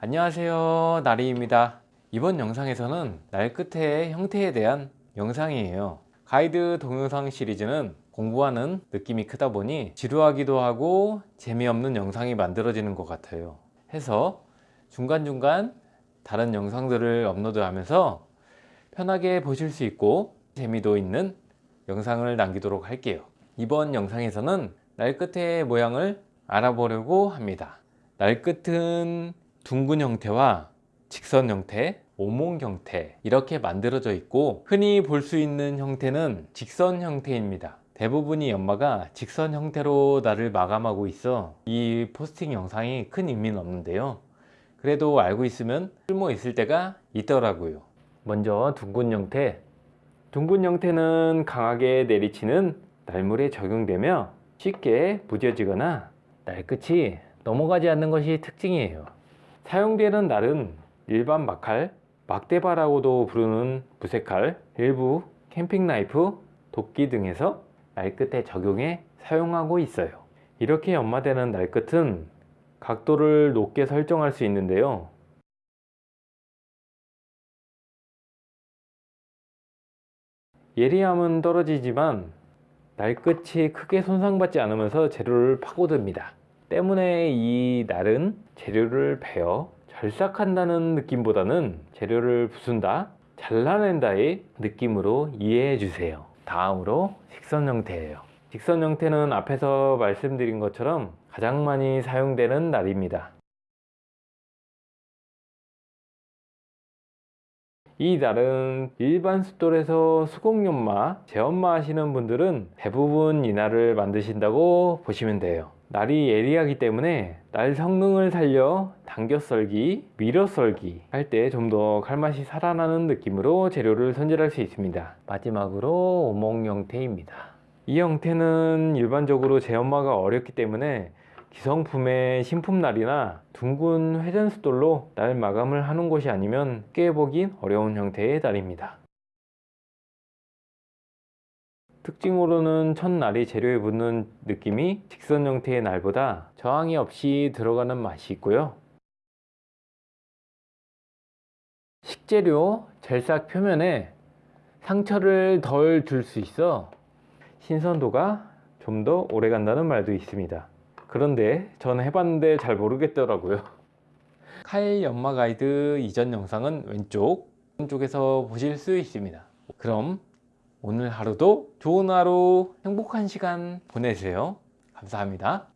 안녕하세요. 나리입니다. 이번 영상에서는 날 끝의 형태에 대한 영상이에요. 가이드 동영상 시리즈는 공부하는 느낌이 크다 보니 지루하기도 하고 재미없는 영상이 만들어지는 것 같아요. 해서 중간중간 다른 영상들을 업로드 하면서 편하게 보실 수 있고 재미도 있는 영상을 남기도록 할게요. 이번 영상에서는 날 끝의 모양을 알아보려고 합니다. 날 끝은 둥근 형태와 직선 형태, 오목 형태 이렇게 만들어져 있고 흔히 볼 수 있는 형태는 직선 형태입니다. 대부분이 연마가 직선 형태로 나를 마감하고 있어 이 포스팅 영상이 큰 의미는 없는데요. 그래도 알고 있으면 쓸모 있을 때가 있더라고요. 먼저 둥근 형태. 둥근 형태는 강하게 내리치는 날물에 적용되며 쉽게 부져지거나 날끝이 넘어가지 않는 것이 특징이에요 사용되는 날은 일반 막칼, 막대바라고도 부르는 부색칼, 일부 캠핑 나이프, 도끼 등에서 날끝에 적용해 사용하고 있어요. 이렇게 연마되는 날끝은 각도를 높게 설정할 수 있는데요. 예리함은 떨어지지만 날끝이 크게 손상받지 않으면서 재료를 파고듭니다 때문에 이 날은 재료를 베어 절삭한다는 느낌보다는 재료를 부순다 잘라낸다의 느낌으로 이해해 주세요. 다음으로 직선 형태예요. 직선 형태는 앞에서 말씀드린 것처럼 가장 많이 사용되는 날입니다 이 날은 일반 숫돌에서 수공연마, 재연마 하시는 분들은 대부분 이 날을 만드신다고 보시면 돼요. 날이 예리하기 때문에 날 성능을 살려 당겨 썰기, 밀어 썰기 할 때 좀 더 칼맛이 살아나는 느낌으로 재료를 손질할 수 있습니다. 마지막으로 오목 형태입니다. 이 형태는 일반적으로 재연마가 어렵기 때문에 기성품의 신품날이나 둥근 회전숫돌로 날 마감을 하는 곳이 아니면 깨보긴 어려운 형태의 날입니다. 특징으로는 첫날이 재료에 붙는 느낌이 직선 형태의 날보다 저항이 없이 들어가는 맛이 있고요. 식재료 젤삭 표면에 상처를 덜 줄 수 있어 신선도가 좀 더 오래 간다는 말도 있습니다 그런데 저는 해봤는데 잘 모르겠더라고요. 칼 연마 가이드 이전 영상은 왼쪽 오른쪽에서 보실 수 있습니다. 그럼 오늘 하루도 좋은 하루 행복한 시간 보내세요. 감사합니다